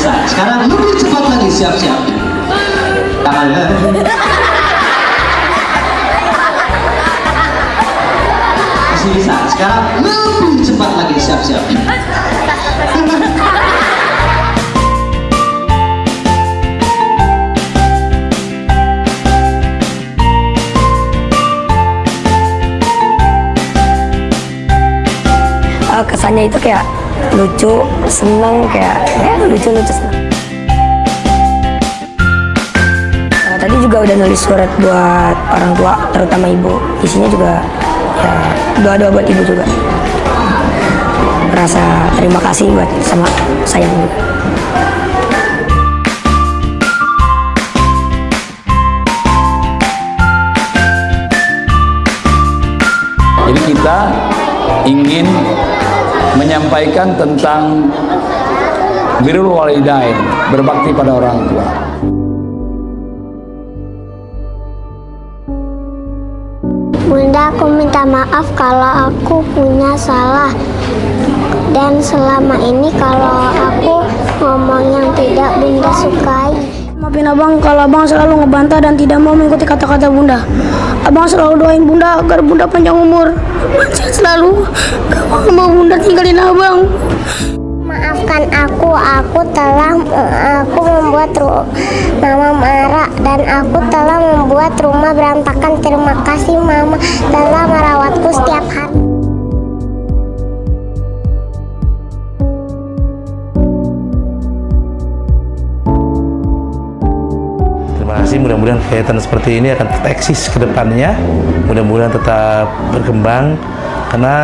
bisa. Sekarang lebih cepat lagi siap-siap. Masih bisa. Sekarang lebih cepat lagi siap-siap. Eh, kesannya itu kayak lucu, seneng, kayak ya lucu-lucu seneng. Eh, tadi juga udah nulis surat buat orang tua, terutama ibu. Isinya juga ya doa-doa buat ibu juga. Rasa terima kasih buat sama sayang juga. Jadi kita ingin menyampaikan tentang birrul walidain, berbakti pada orang tua. Bunda, aku minta maaf kalau aku punya salah. Dan selama ini kalau aku ngomong yang tidak Bunda sukai. Maafin abang kalau abang selalu ngebantah dan tidak mau mengikuti kata-kata bunda. Abang selalu doain bunda agar bunda panjang umur. Saya selalu gak mau bunda tinggalin abang. Maafkan aku, aku telah aku membuat mama marah dan aku telah membuat rumah berantakan. Terima kasih mama telah mudah-mudahan kegiatan seperti ini akan tetap eksis ke depannya. Mudah-mudahan tetap berkembang karena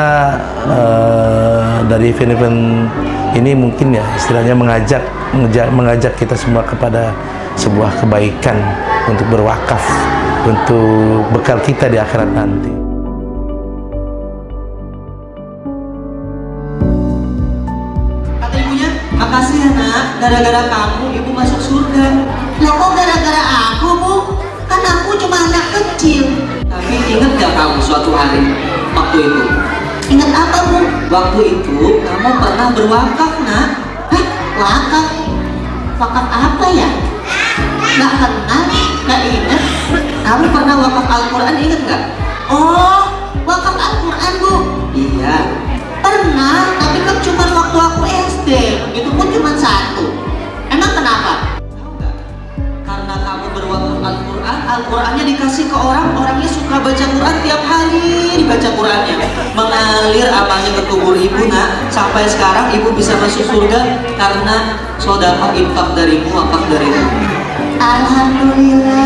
eh, dari event-event ini mungkin ya istilahnya mengajak, mengajak mengajak kita semua kepada sebuah kebaikan untuk berwakaf untuk bekal kita di akhirat nanti. Kata ibunya, makasih ya gara-gara kamu ibu masuk surga. Lah kok gara-gara aku, Bu? Kan aku cuma anak kecil. Tapi ingat gak kamu suatu hari waktu itu? Ingat apa, Bu? Waktu itu kamu pernah berwakaf nak. Hah? Wakaf? Wakaf apa ya? Nggak kenal, nggak ingat. Kamu pernah wakaf Al-Quran ingat nggak? Oh, wakaf Al-Quran, Bu. Iya. Pernah, tapi Al-Qurannya dikasih ke orang, orangnya suka baca Quran tiap hari dibaca Qurannya. Mengalir amalnya ke kubur ibu nak, sampai sekarang ibu bisa masuk surga karena sodako infak darimu, wakaf darimu. Alhamdulillah.